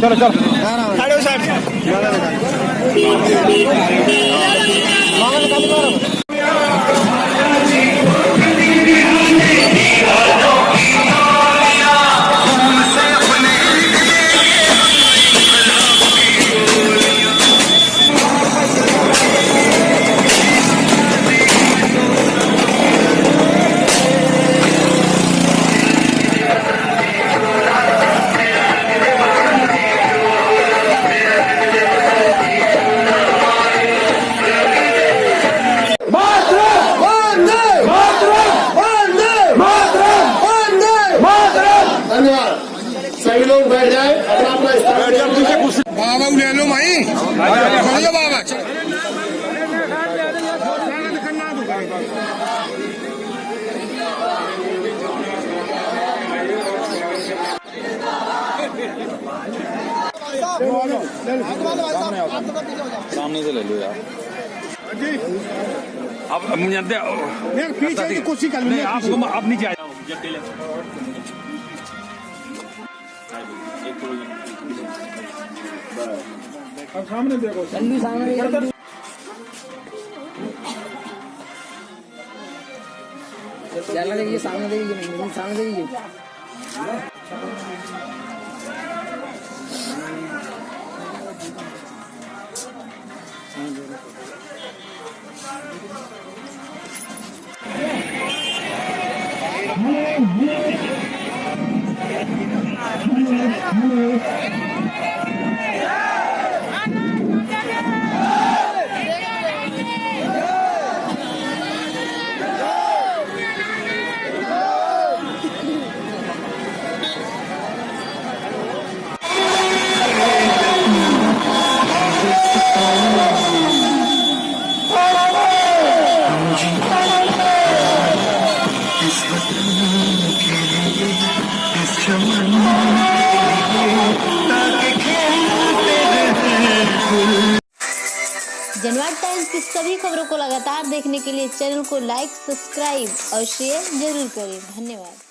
चलो चलो धन्यवाद सभी लोग बैठ जाए अपना अपना बाबा ले लो माई चलो बाबा सामने से ले लो यार। अब अब मुझे पीछे की कोशिश कर आपको अब नीचे आ जाओ। सामने देखो देखिए सामने देखिए सामने देखिए जनवाद टाइम्स की सभी खबरों को लगातार देखने के लिए चैनल को लाइक, सब्सक्राइब और शेयर ज़रूर करें। धन्यवाद।